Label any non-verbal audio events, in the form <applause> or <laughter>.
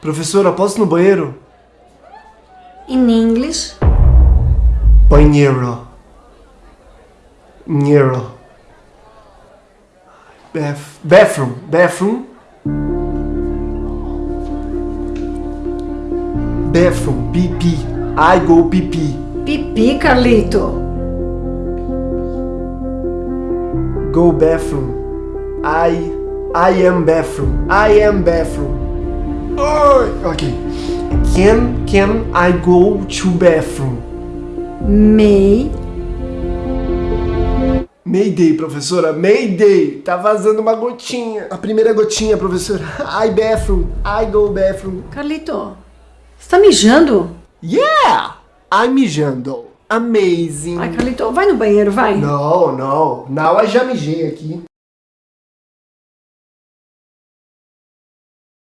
Professora, posso ir no banheiro? In English, Banheiro. Banheiro. Bath, bathroom. Bathroom. Bathroom. PP. I go PP. pipi, Carlito. Go bathroom. I I am bathroom. I am bathroom. Okay. Can can I go to bathroom? May, Mayday, professora. Mayday. Tá vazando uma gotinha. A primeira gotinha, professora. <laughs> I bathroom. I go bathroom. Carlito, você tá mijando? Yeah! I'm mijando. Amazing. Ai, Carlito, vai no banheiro, vai. No, no. Now I já mijei aqui.